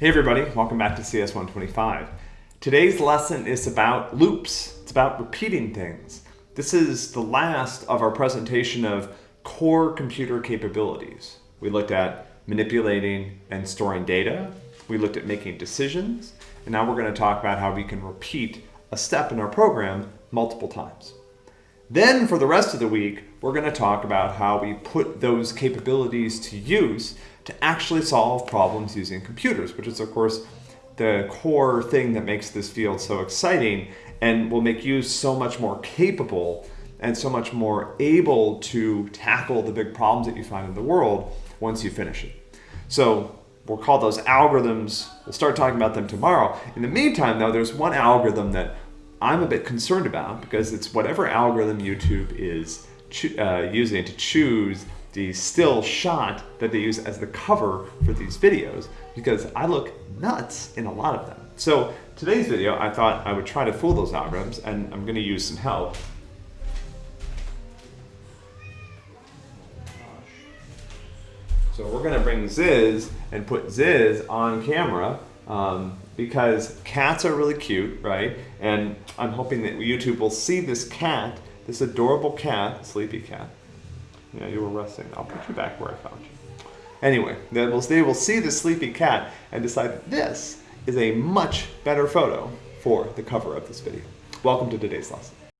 Hey everybody, welcome back to CS125. Today's lesson is about loops. It's about repeating things. This is the last of our presentation of core computer capabilities. We looked at manipulating and storing data. We looked at making decisions. And now we're going to talk about how we can repeat a step in our program multiple times. Then for the rest of the week, we're going to talk about how we put those capabilities to use to actually solve problems using computers, which is of course the core thing that makes this field so exciting and will make you so much more capable and so much more able to tackle the big problems that you find in the world once you finish it. So we'll call those algorithms. We'll start talking about them tomorrow. In the meantime, though, there's one algorithm that I'm a bit concerned about because it's whatever algorithm YouTube is uh, using to choose the still shot that they use as the cover for these videos because I look nuts in a lot of them. So today's video, I thought I would try to fool those algorithms and I'm gonna use some help. So we're gonna bring Ziz and put Ziz on camera um, because cats are really cute, right? And I'm hoping that YouTube will see this cat, this adorable cat, sleepy cat, yeah, you were resting. I'll put you back where I found you. Anyway, they will, they will see the sleepy cat and decide that this is a much better photo for the cover of this video. Welcome to today's lesson.